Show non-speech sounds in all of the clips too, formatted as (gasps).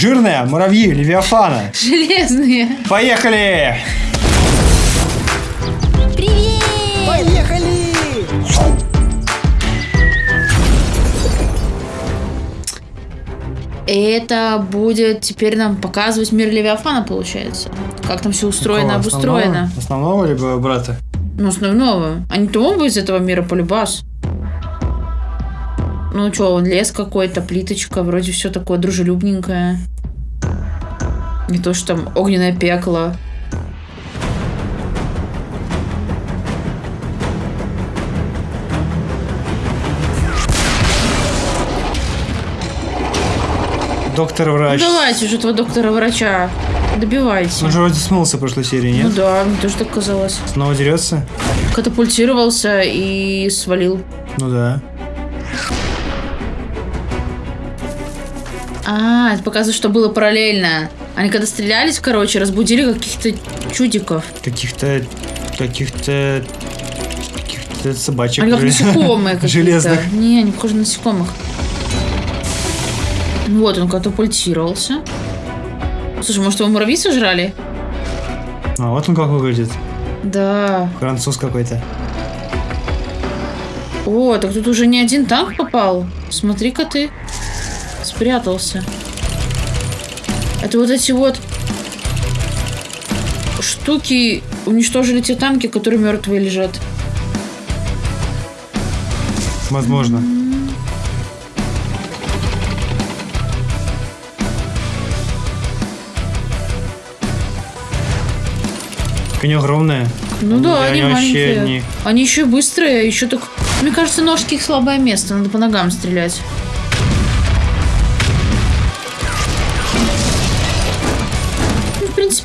Жирные муравьи Левиафана. Железные. Поехали! Привет! Поехали! Это будет теперь нам показывать мир Левиафана, получается. Как там все устроено, Какого? обустроено. Основного, основного либо брата? Ну, основного. А не то он бы из этого мира полюбас. Ну что, он лес какой-то, плиточка, вроде все такое дружелюбненькое. Не то, что там огненное пекло. Доктор-врач. Ну, давайте уже этого доктора-врача. Добивайте. Он же вроде смылся в прошлой серии, Ну нет? да, мне тоже так казалось. Снова дерется? Катапультировался и свалил. Ну да. А, это показывает, что было параллельно. Они когда стрелялись, короче, разбудили каких-то чудиков. Каких-то... Каких-то... Каких-то собачек. Они как насекомые. (laughs) Железных. Не, они похожи на насекомых. Ну Вот, он катапультировался. Слушай, может, его муравьи сожрали? А вот он как выглядит. Да. Француз какой-то. О, так тут уже не один танк попал. Смотри-ка ты. Спрятался. Это вот эти вот штуки уничтожили те танки, которые мертвые лежат. Возможно. Они огромные. Ну да, они они вообще маленькие. не... Они еще быстрые, еще так... Мне кажется, ножки их слабое место, надо по ногам стрелять.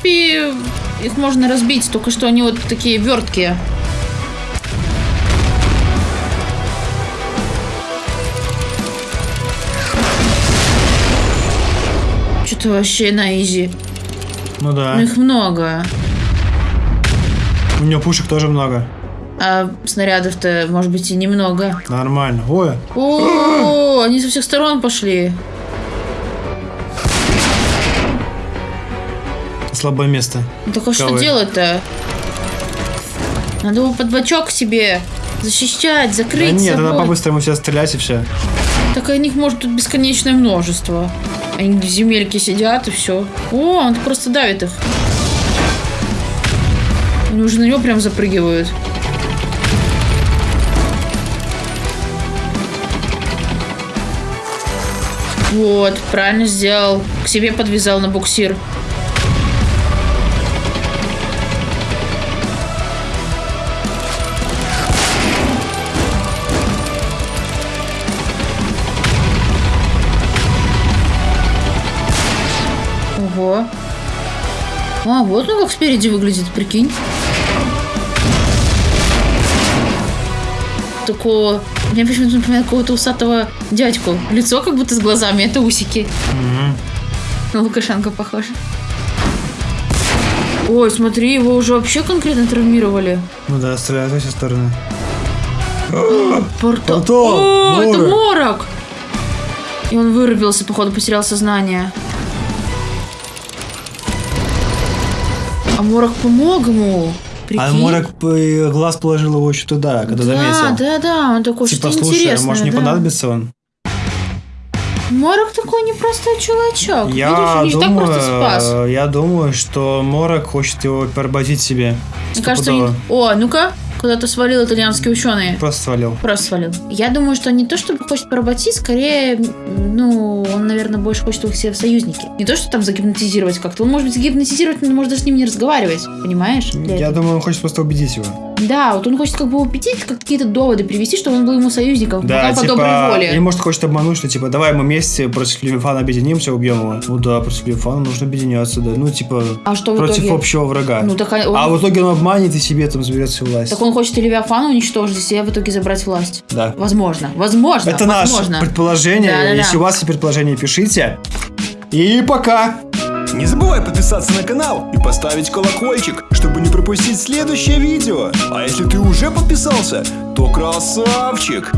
Принципе, их можно разбить, только что они вот такие верткие. Что-то вообще на изи. Ну да. Ну, их много. У него пушек тоже много. А снарядов-то, может быть, и немного. Нормально. Ой, О, (gasps) они со всех сторон пошли. Слабое место. Ну так а что делать-то? Надо его под бочок себе защищать, Да закрыть нет, собой. надо по-быстрому все стрелять и все. Так и них может тут бесконечное множество. Они в земельке сидят и все. О, он просто давит их. Они уже на него прям запрыгивают. Вот, правильно сделал. К себе подвязал на буксир. А, вот он как спереди выглядит, прикинь. Такого... Мне почему-то напоминает какого-то усатого дядьку. Лицо как будто с глазами, это усики. Мгм. На Лукашенко похож. Ой, смотри, его уже вообще конкретно травмировали. Ну да, стреляют во все стороны. Портал. Портал! О, это морок! И он вырубился, походу, потерял сознание. А морок помог ему. Прикинь. А Морок глаз положил его еще туда, когда да, заметил. да, да, он такой, Типа, что слушай, интересное. может не да. понадобится он? Морок такой непростой чувачок. Я Видишь, не так думаю, просто спас. э, я думаю, что Морок хочет его поработить себе. Мне кажется. Стопудово. О, ну-ка, куда-то свалил итальянский ученый. Просто свалил. Просто свалил. Я думаю, что не то, чтобы хочет поработить, скорее, ну, он, наверное, больше хочет их себе в союзники. Не то, что там загипнотизировать как-то. Он может быть загипнотизировать, но может даже с ним не разговаривать. Понимаешь? Я этого. думаю, он хочет просто убедить его. Да, вот он хочет как бы убедить, как какие-то доводы привести, чтобы он был ему союзником. Да, пока по типа, доброй воле. или может хочет обмануть, что типа, давай мы вместе против Левифана объединимся, убьем его. Ну да, против Левифана нужно объединяться, да. Ну, типа, А что в против итоге? общего врага. Ну, так он, А в итоге он обманет и себе там заберет всю власть. так он хочет и Левиафана уничтожить, и себе в итоге забрать власть. Да. Возможно. Возможно. Это наше возможно. предположение. Да-да-да. Если у вас есть предположения, пишите. И пока! Не забывай подписаться на канал и поставить колокольчик, чтобы не пропустить следующее видео. А если ты уже подписался, то красавчик!